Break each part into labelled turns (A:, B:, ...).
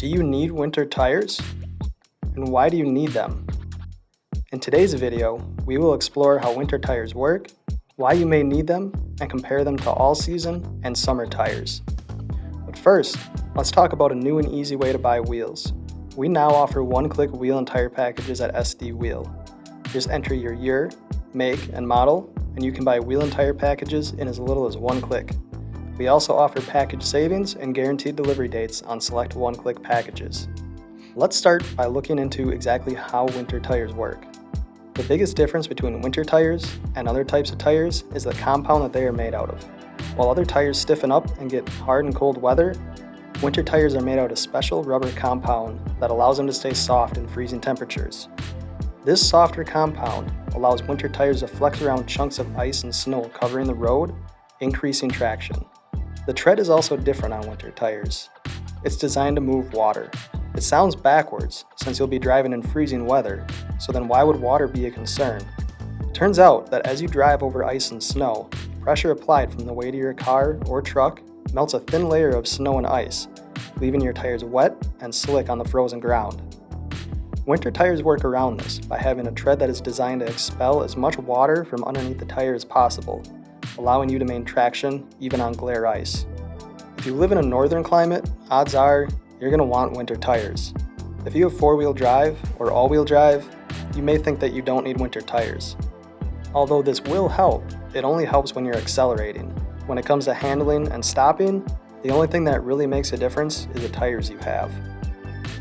A: Do you need winter tires? And why do you need them? In today's video, we will explore how winter tires work, why you may need them, and compare them to all-season and summer tires. But first, let's talk about a new and easy way to buy wheels. We now offer one-click wheel and tire packages at SD Wheel. Just enter your year, make, and model, and you can buy wheel and tire packages in as little as one click. We also offer package savings and guaranteed delivery dates on select one-click packages. Let's start by looking into exactly how winter tires work. The biggest difference between winter tires and other types of tires is the compound that they are made out of. While other tires stiffen up and get hard in cold weather, winter tires are made out of special rubber compound that allows them to stay soft in freezing temperatures. This softer compound allows winter tires to flex around chunks of ice and snow covering the road, increasing traction. The tread is also different on winter tires. It's designed to move water. It sounds backwards, since you'll be driving in freezing weather, so then why would water be a concern? Turns out that as you drive over ice and snow, pressure applied from the weight of your car or truck melts a thin layer of snow and ice, leaving your tires wet and slick on the frozen ground. Winter tires work around this by having a tread that is designed to expel as much water from underneath the tire as possible, allowing you to maintain traction even on glare ice. If you live in a northern climate, odds are you're going to want winter tires. If you have four-wheel drive or all-wheel drive, you may think that you don't need winter tires. Although this will help, it only helps when you're accelerating. When it comes to handling and stopping, the only thing that really makes a difference is the tires you have.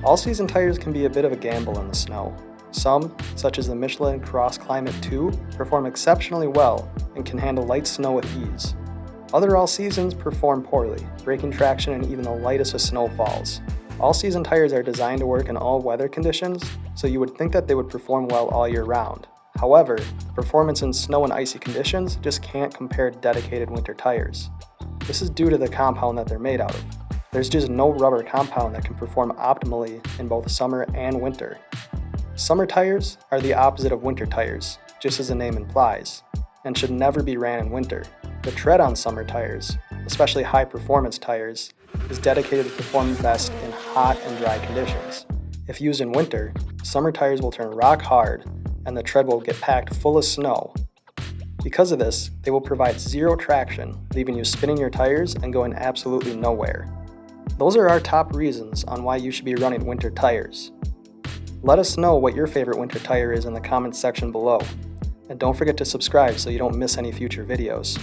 A: All-season tires can be a bit of a gamble in the snow. Some, such as the Michelin Cross Climate 2, perform exceptionally well and can handle light snow with ease. Other all-seasons perform poorly, breaking traction in even the lightest of snowfalls. All-season tires are designed to work in all weather conditions, so you would think that they would perform well all year round. However, the performance in snow and icy conditions just can't compare to dedicated winter tires. This is due to the compound that they're made out of. There's just no rubber compound that can perform optimally in both summer and winter. Summer tires are the opposite of winter tires, just as the name implies, and should never be ran in winter. The tread on summer tires, especially high performance tires, is dedicated to performing best in hot and dry conditions. If used in winter, summer tires will turn rock hard and the tread will get packed full of snow. Because of this, they will provide zero traction, leaving you spinning your tires and going absolutely nowhere. Those are our top reasons on why you should be running winter tires. Let us know what your favorite winter tire is in the comments section below. And don't forget to subscribe so you don't miss any future videos.